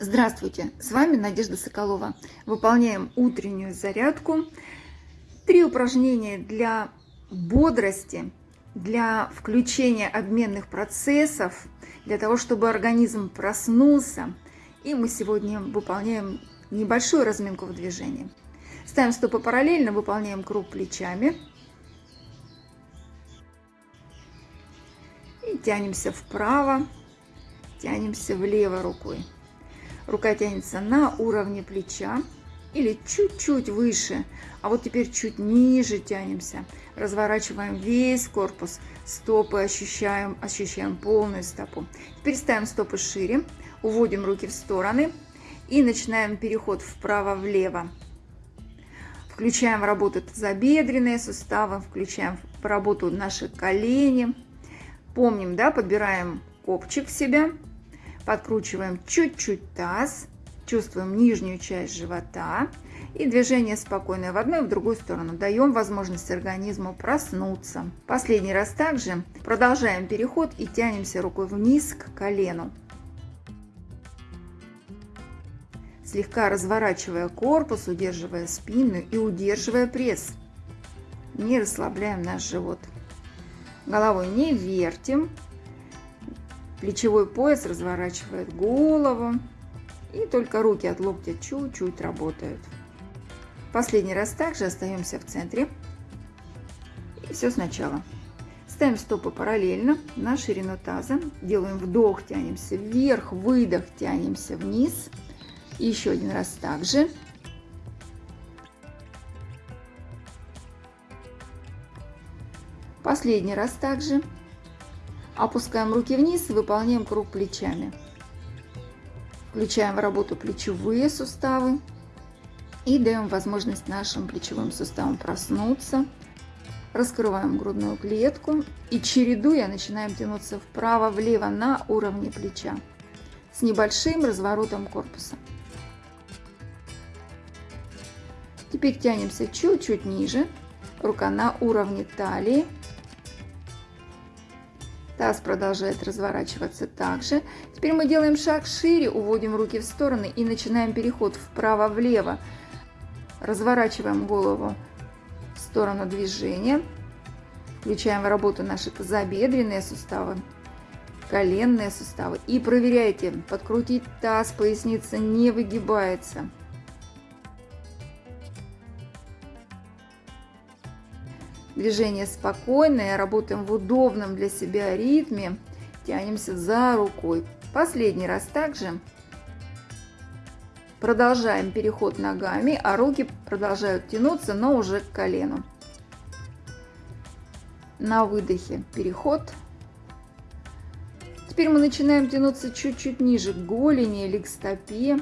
Здравствуйте, с вами Надежда Соколова. Выполняем утреннюю зарядку. Три упражнения для бодрости, для включения обменных процессов, для того, чтобы организм проснулся. И мы сегодня выполняем небольшую разминку в движении. Ставим стопы параллельно, выполняем круг плечами. И тянемся вправо, тянемся влево рукой. Рука тянется на уровне плеча или чуть-чуть выше, а вот теперь чуть ниже тянемся. Разворачиваем весь корпус, стопы ощущаем, ощущаем полную стопу. Теперь ставим стопы шире, уводим руки в стороны и начинаем переход вправо-влево. Включаем в работу тазобедренные суставы, включаем в работу наши колени. Помним, да, подбираем копчик в себя, Подкручиваем чуть-чуть таз, чувствуем нижнюю часть живота. И движение спокойное в одну и в другую сторону. Даем возможность организму проснуться. Последний раз также продолжаем переход и тянемся рукой вниз к колену. Слегка разворачивая корпус, удерживая спину и удерживая пресс. Не расслабляем наш живот. Головой не вертим, Плечевой пояс разворачивает голову. И только руки от локтя чуть-чуть работают. Последний раз также остаемся в центре. И все сначала. Ставим стопы параллельно на ширину таза. Делаем вдох, тянемся вверх, выдох, тянемся вниз. И еще один раз также. Последний раз также. Опускаем руки вниз выполняем круг плечами. Включаем в работу плечевые суставы и даем возможность нашим плечевым суставам проснуться. Раскрываем грудную клетку и чередуя начинаем тянуться вправо-влево на уровне плеча с небольшим разворотом корпуса. Теперь тянемся чуть-чуть ниже, рука на уровне талии Таз продолжает разворачиваться также. Теперь мы делаем шаг шире, уводим руки в стороны и начинаем переход вправо-влево. Разворачиваем голову в сторону движения. Включаем в работу наши тазобедренные суставы, коленные суставы. И проверяйте, подкрутить таз, поясница не выгибается. Движение спокойное, работаем в удобном для себя ритме. Тянемся за рукой. Последний раз также. Продолжаем переход ногами, а руки продолжают тянуться, но уже к колену. На выдохе переход. Теперь мы начинаем тянуться чуть-чуть ниже к голени или к стопе.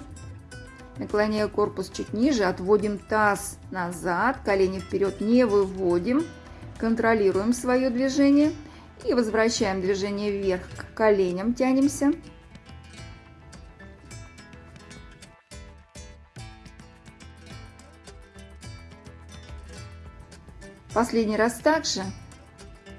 Наклоняя корпус чуть ниже, отводим таз назад, колени вперед не выводим. Контролируем свое движение и возвращаем движение вверх к коленям, тянемся. Последний раз также.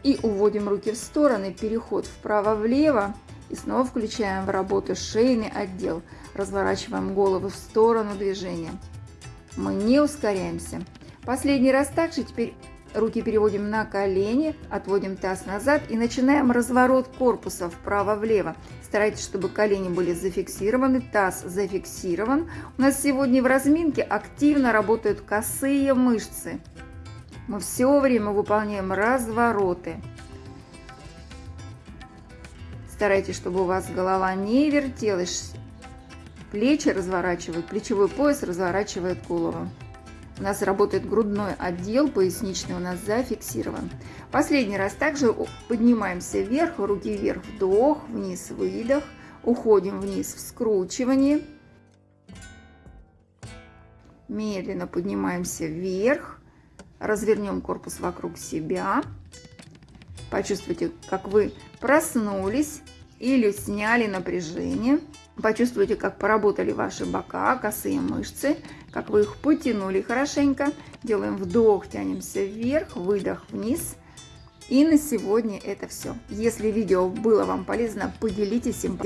И уводим руки в стороны, переход вправо-влево. И снова включаем в работу шейный отдел. Разворачиваем голову в сторону движения. Мы не ускоряемся. Последний раз также. Теперь Руки переводим на колени, отводим таз назад и начинаем разворот корпуса вправо-влево. Старайтесь, чтобы колени были зафиксированы, таз зафиксирован. У нас сегодня в разминке активно работают косые мышцы. Мы все время выполняем развороты. Старайтесь, чтобы у вас голова не вертелась. Плечи разворачивают, плечевой пояс разворачивает голову. У нас работает грудной отдел, поясничный у нас зафиксирован. Последний раз также поднимаемся вверх, руки вверх, вдох, вниз, выдох. Уходим вниз в скручивании. Медленно поднимаемся вверх. Развернем корпус вокруг себя. Почувствуйте, как вы проснулись или сняли напряжение. Почувствуйте, как поработали ваши бока, косые мышцы, как вы их потянули хорошенько. Делаем вдох, тянемся вверх, выдох вниз. И на сегодня это все. Если видео было вам полезно, поделитесь им.